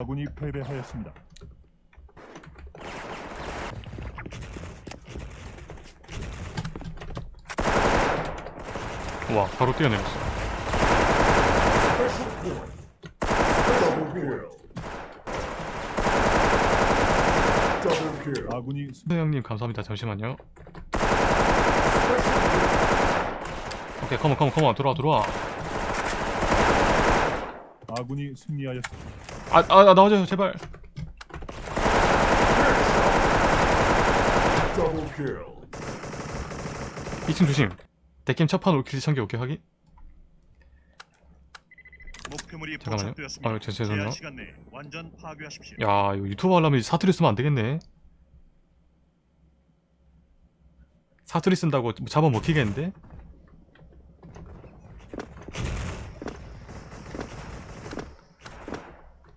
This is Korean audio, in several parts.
아군이 패배하였습니다. 와 바로 뛰어내렸어. 아군이 승- 네, 감사합니다 잠시만요 오케이 컴온 컴온 컴온 들어와 들어와 아군이 승리하였습니다. 아, 아, 아 나와줘요 제발 Double kill. 2층 조심 대캠 첫판 올킬 참기 오케이 확인 목표물이 잠깐만요. 아, 죄- 죄송해요. 야 이거 유튜브 하려면 사투리 쓰면 안 되겠네 사투리 쓴다고 뭐 잡아먹히겠는데?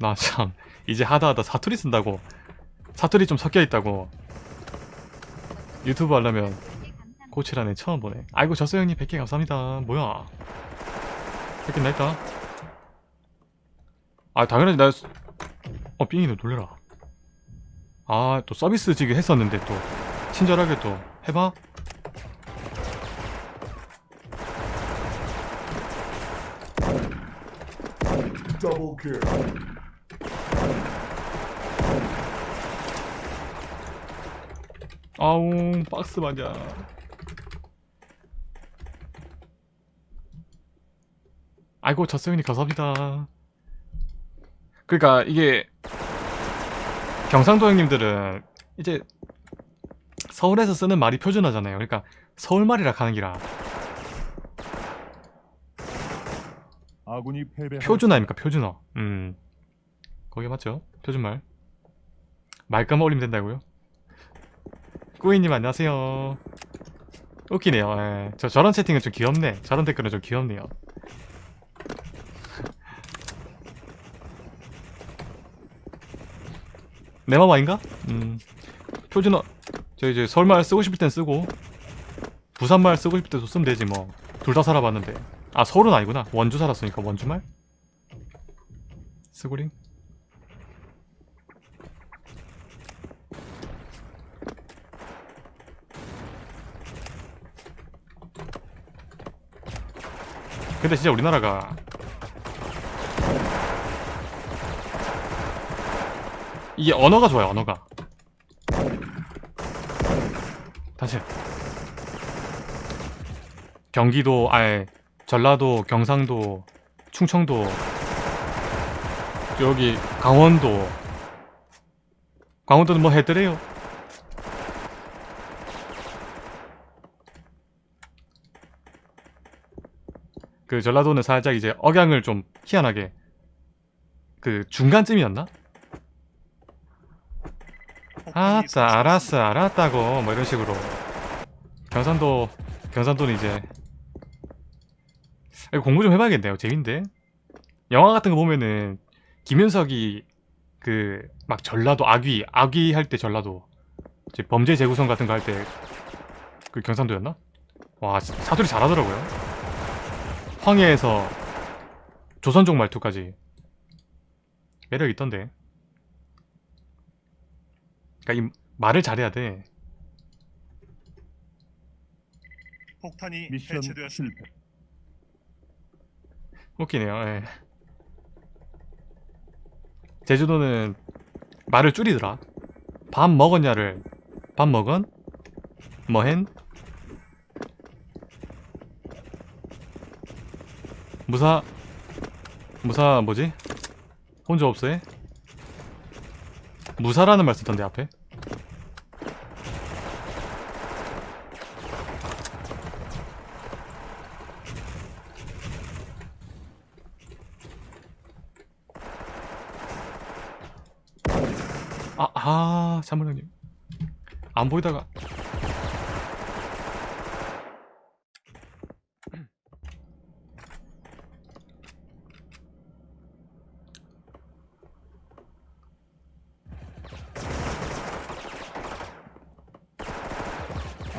나 참 이제 하다하다 사투리 쓴다고. 사투리 좀 섞여있다고. 유튜브 하려면 고치라네 처음 보네. 아이고 졌어 형님. 100개 감사합니다. 뭐야? 100개 나있다? 아 당연하지. 나 어, 삥이네 놀래라. 아, 또 서비스 지금 했었는데 또. 친절하게 또 해봐. Double kill. 아웅 박스 맞아. 아이고 저스형님 감사합니다. 그러니까 이게 경상도 형님들은 이제 서울에서 쓰는 말이 표준어잖아요. 그러니까 서울말이라 하는 기라 아군이 패배. 표준어. 음 거기 맞죠? 표준말. 말까만 올리면 된다고요? 꾸이님 안녕하세요. 웃기네요. 예. 저 저런 채팅은 좀 귀엽네. 저런 댓글은 좀 귀엽네요. 내맘 아닌가? 음 표준어 저 이제 서울말 쓰고 싶을 땐 쓰고 부산말 쓰고 싶을 때도 쓰면 되지 뭐 둘 다 살아봤는데 아 서울은 아니구나 원주 살았으니까 원주말 스고링 근데 진짜 우리나라가 이게 언어가 좋아요 언어가. 다시. 경기도 아예 전라도 경상도 충청도 여기 강원도. 강원도는 뭐 해드래요 그 전라도는 살짝 이제 억양을 좀 희한하게 그 중간쯤이었나? 폭탄이 아따 알았어 알았다고. 뭐 이런 식으로. 경상도 경상도는 이제 이거 공부 좀 해봐야겠네요. 재밌는데? 영화 같은 거 보면은 김윤석이 그 막 전라도 악귀 악귀 할 때 전라도 이제 범죄 재구성 같은 거 할 때 그 경상도였나? 와 사- 사투리 잘하더라고요 황해에서 조선족 말투까지 매력 있던데 그러니까 이 말을 잘해야 돼 폭탄이 미션 해체되었습니다. 웃기네요. 예. 제주도는 말을 줄이더라. 밥 먹었냐를 밥 먹은 뭐hen 무사 무사 뭐지? 혼자 없어해? 무사라는 말 쓰던데 앞에 아, 아, 참물 형님. 안 보이다가.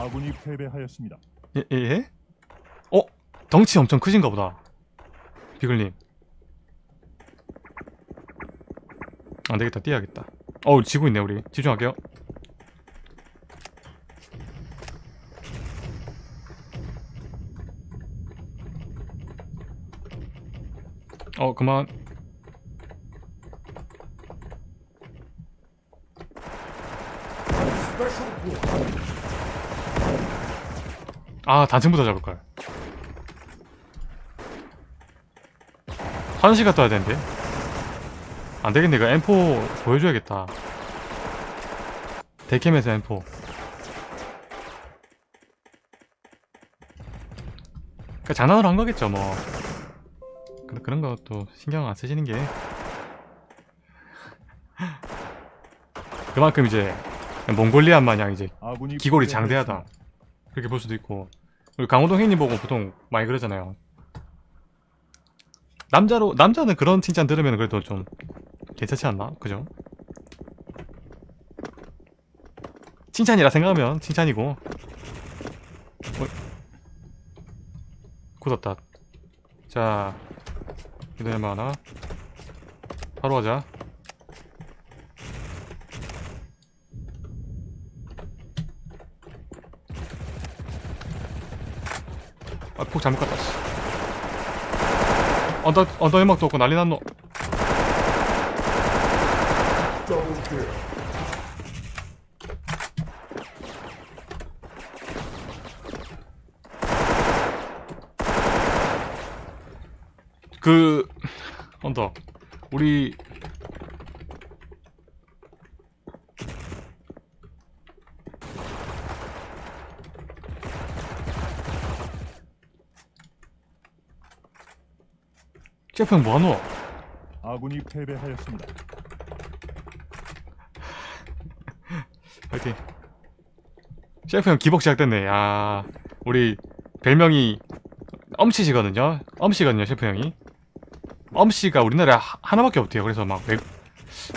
아군이 패배하였습니다. 예, 예, 예? 어? 덩치 엄청 크신가 보다. 비글님. 안되겠다 뛰어야겠다 어우 지고 있네 우리 집중할게요 어 그만. 아 단층부터 잡을걸. 화장실 갔다 와야 되는데. 안되겠네. 이거 M4 보여줘야겠다. 데캠에서 M4 그 장난으로 한 거겠죠 뭐. 근데 그런 것도 신경 안 쓰시는 게. 그만큼 이제 몽골리안 마냥 이제 기골이. 장대하다 그렇게 볼 수도 있고. 우리 강호동 형님 보고 보통 많이 그러잖아요. 남자로 남자는 그런 칭찬 들으면 그래도 좀 괜찮지 않나? 그죠? 칭찬이라 생각하면 칭찬이고. 어, 굳었다. 자 이도 얼마 하나. 바로 가자 폭 잘못 갔다, 씨. 언더, 언더 연막도 없고 난리 났노. 그, 언더. 우리, 셰프 형 뭐하노? 아군이 패배하였습니다. 파이팅. 셰프 형 기복 시작됐네. 야, 우리 별명이 엄씨시거든요. 엄씨거든요, 셰프 형이. 엄씨가 우리나라에 하- 하나밖에 없대요. 그래서 막 외,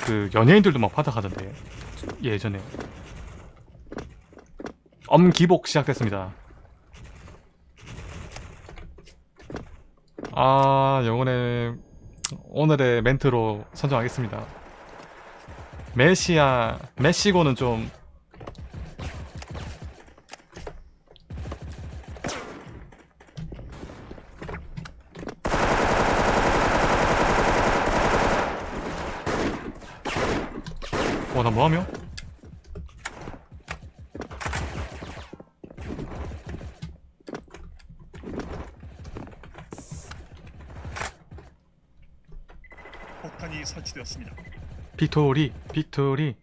그 연예인들도 막 파닥하던데. 예전에. 엄기복 시작됐습니다. 아, 영혼의 오늘의 멘트로 선정하겠습니다. 메시아 메시고는 좀 어, 나 뭐하며? 폭탄이 설치되었습니다. 빅토리, 빅토리.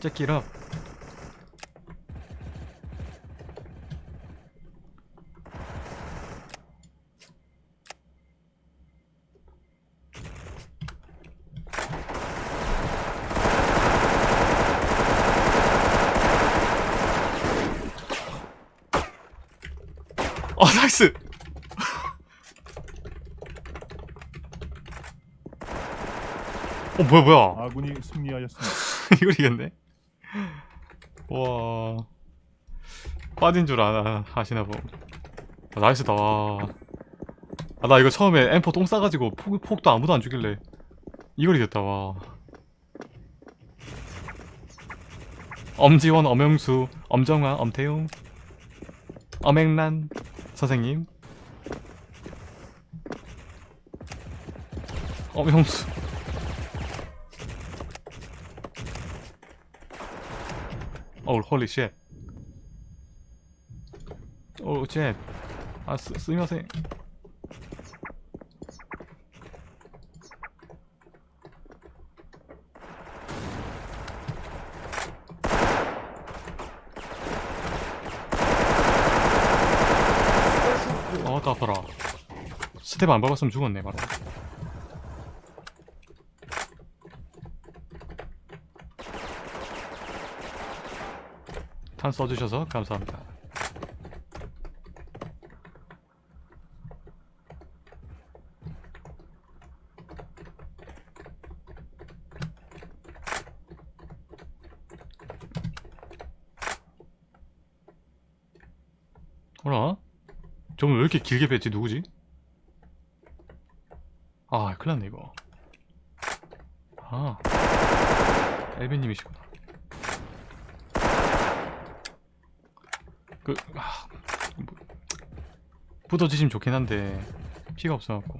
째끼라. 어, nice! 어, 뭐야, 뭐야. 아군이 승리하였습니다. 이걸 이겼네? 와 빠진 줄 아나 하시나 보 아, nice다 와. 아, 나 이거 처음에 M4 똥 싸가지고 폭, 폭도 아무도 안 주길래 이걸 이겼다 와 엄지원, 엄영수, 엄정화, 엄태용 엄행란 선생님 엄영수 어우 홀리 쉣 오우 쉣 아, 스, 스미마세 어, 다 아파라. 스텝 안 밟았으면 죽었네 바로 탄 써주셔서 감사합니다 어라? 저분 왜 이렇게 길게 뺐지 누구지? 아 큰일 났네 이거 아 엘빈님이시구나 그 아, 뭐, 붙어주시면 좋긴 한데 피가 없어갖고.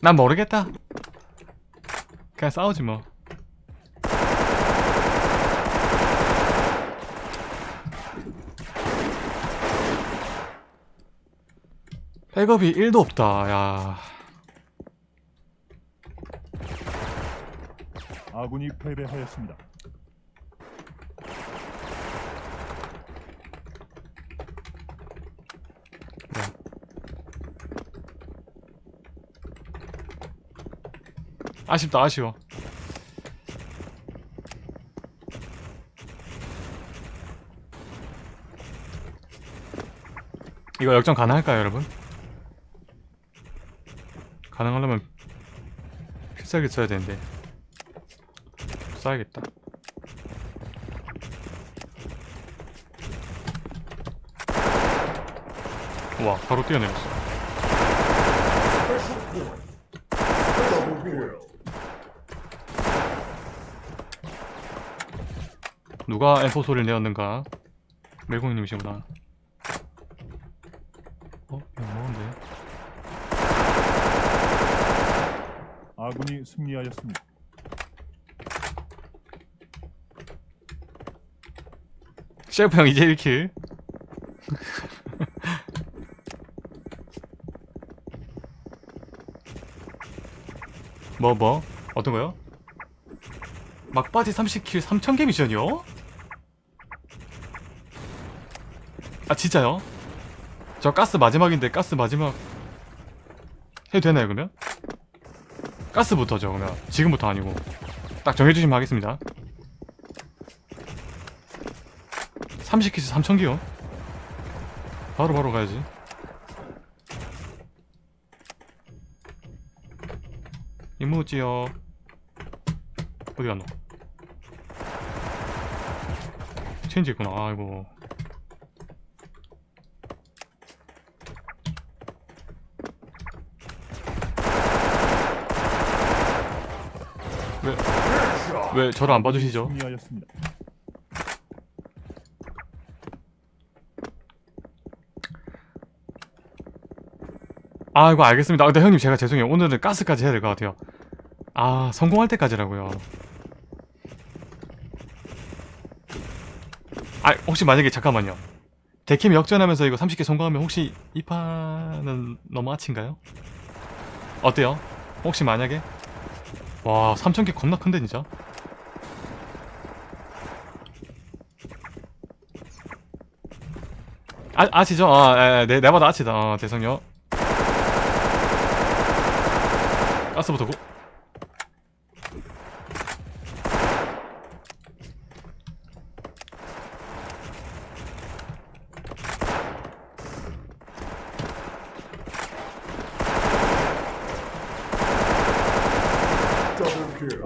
난 모르겠다. 그냥 싸우지 뭐. 백업이 1도 없다 야. 아군이 패배하였습니다. 아쉽다 아쉬워. 이거 역전 가능할까요 여러분? 가능하려면 필살기 써야 되는데. 써야겠다. 와 바로 뛰어내렸어 누가 엠포 소리를 내었는가 멜공님이시구나 어? 이거 뭐인데? 아군이 승리하였습니다. 셰프 형 이제 1킬 뭐 뭐? 어떤 거요? 막바지 30킬 3000개 미션이요? 아 진짜요? 저 가스 마지막인데 가스 마지막 해도 되나요 그러면? 가스부터죠 그러면 지금부터 아니고 딱 정해주시면 하겠습니다 30킬에서 3000개요? 바로 바로 가야지 이모지요 어디 갔노? 체인지 있구나 아이고 왜. 왜 저를 안 봐주시죠? 승리하였습니다. 아 이거 알겠습니다 근데 형님 제가 죄송해요 오늘은 가스까지 해야 될 것 같아요 아 성공할 때까지라고요 아 혹시 만약에 잠깐만요 데캠 역전하면서 이거 30개 성공하면 혹시 이 판은 너무 아친가요? 어때요? 혹시 만약에? 와 3000개 겁나 큰데 진짜 아, 아시죠? 아, 에, 네, 내봐도 아치다. 어, 대성요. 가스부터 고.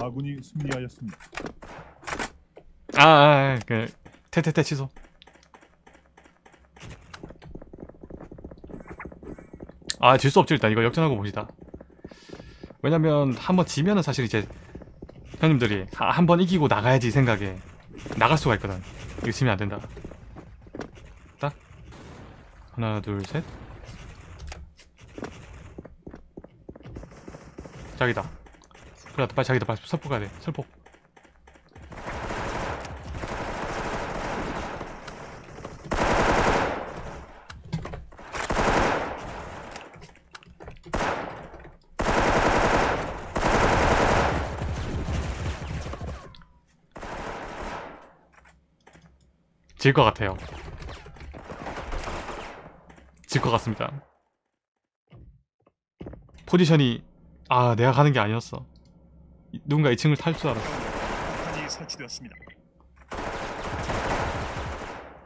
아군이 승리하였습니다. 아, 아, 아, 그, 태태태 취소. 아, 질 수 없지, 일단. 이거 역전하고 봅시다. 왜냐면, 한번 지면은 사실 이제, 형님들이, 한번 이기고 나가야지 생각에, 나갈 수가 있거든. 이거 지면 안 된다. 딱. 하나, 둘, 셋. 자기다. 그래, 빨리 자기다, 빨리 설폭 가야 돼. 설폭. 질것 같아요. 질 것 같습니다. 포지션이 아 내가 가는 게 아니었어. 이- 누군가 2층을 탈 줄 알았어. 설치되었습니다.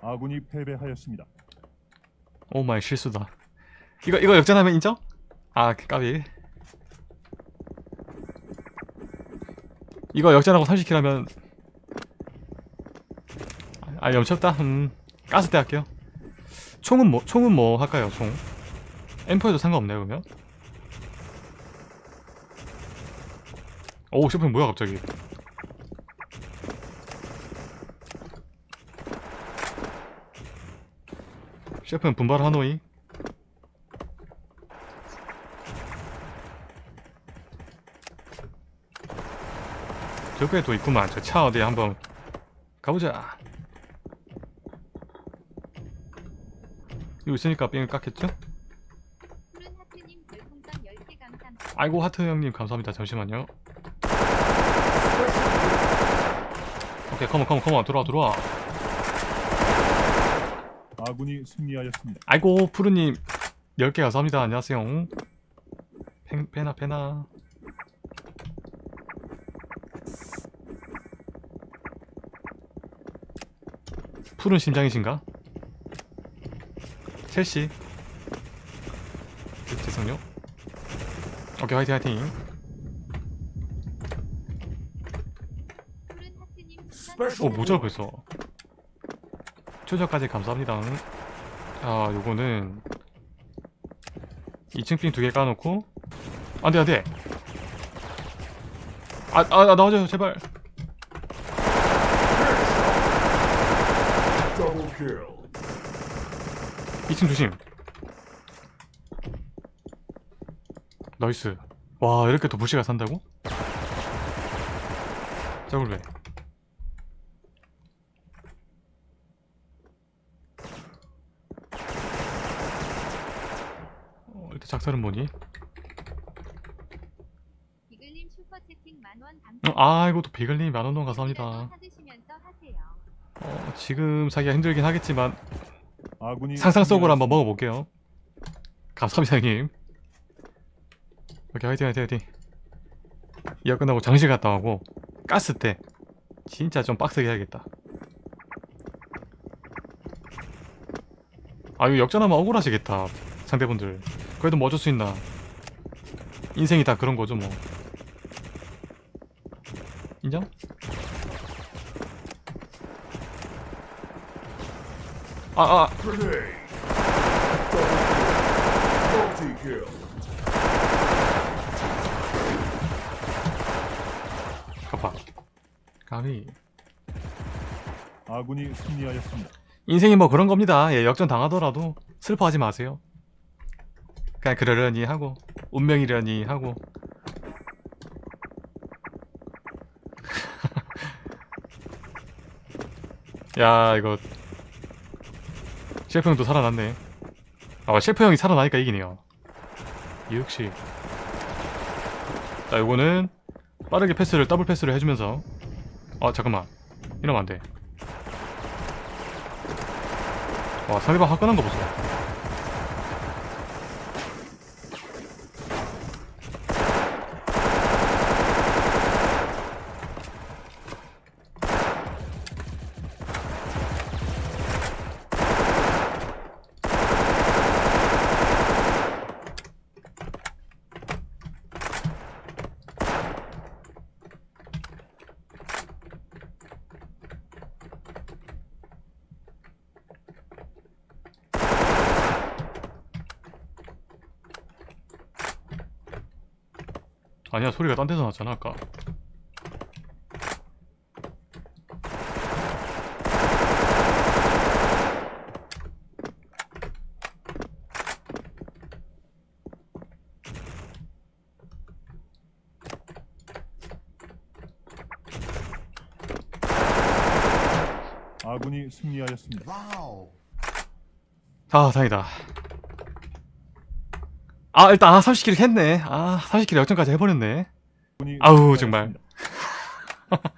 아군이 패배하였습니다. oh my 실수다. 이거 이거 역전하면 인정? 아 까비. 이거 역전하고 30 kill 하면 아 염치없다. 음 가스 때 할게요. 총은 뭐 총은 뭐 할까요? 총. M4에도 상관없네요 그러면. 오 셰프님 뭐야 갑자기? 셰프는 분발 하노이? 저기에 또 있구만. 저 차 어디 한번 가보자. 이거 있으니까 삥을 깎겠죠? 푸른 하트님 별풍선 10개 감사합니다. 아이고 하트 형님 감사합니다. 잠시만요 오케이 컴온 컴온 컴온 들어와 들어와. 아군이 승리하였습니다. 아이고 푸르님. 10개 감사합니다. 안녕하세요. 펜, 페나 페나 푸른 심장이신가? 첼시. 네, 죄송요. 오케이 화이팅 화이팅 푸른 Special 모자 벌써 추적까지 감사합니다. 아 요거는 2층 삥두개 까놓고. 안돼 안돼. 아, 아, 아 나와줘요 제발. Double kill. 2층 조심. 나이스. 와 이렇게 또 부시가 산다고? 짜골배 일단 작살은 뭐니? 비글님 슈퍼 채팅 만원 어, 아 이거 또 비글님 만원동 감사합니다. 어, 지금 사기가 힘들긴 하겠지만 아군이 상상 속으로 한번. 먹어볼게요 감사합니다 형님 오케이 화이팅 화이팅 화이팅 이어 끝나고 장실 갔다 오고 가스 때 진짜 좀 빡세게 해야겠다 아 이거 역전하면 억울하시겠다 상대분들 그래도 뭐 어쩔 수 있나 인생이 다 그런 거죠 뭐 인정? 아 아. 가봐 가비 아군이 승리하였습니다. 인생이 뭐 그런 겁니다. 예, 역전 당하더라도 슬퍼하지 마세요. 그냥 그러려니 하고 운명이려니 하고. 야 이거. 셰프 형도 살아났네. 아 셰프 형이 살아나니까 이기네요. 역시. 자 요거는 빠르게 패스를 더블 패스를 해주면서. 아 잠깐만. 이러면 안돼. 와 상대방 화끈한 거 보소 아니야 소리가 딴 데서 났잖아 아까 아군이 승리하였습니다. Wow. 아 다행이다 아 일단 아 30킬 했네 아 30킬 역전까지 해버렸네 아우. 정말.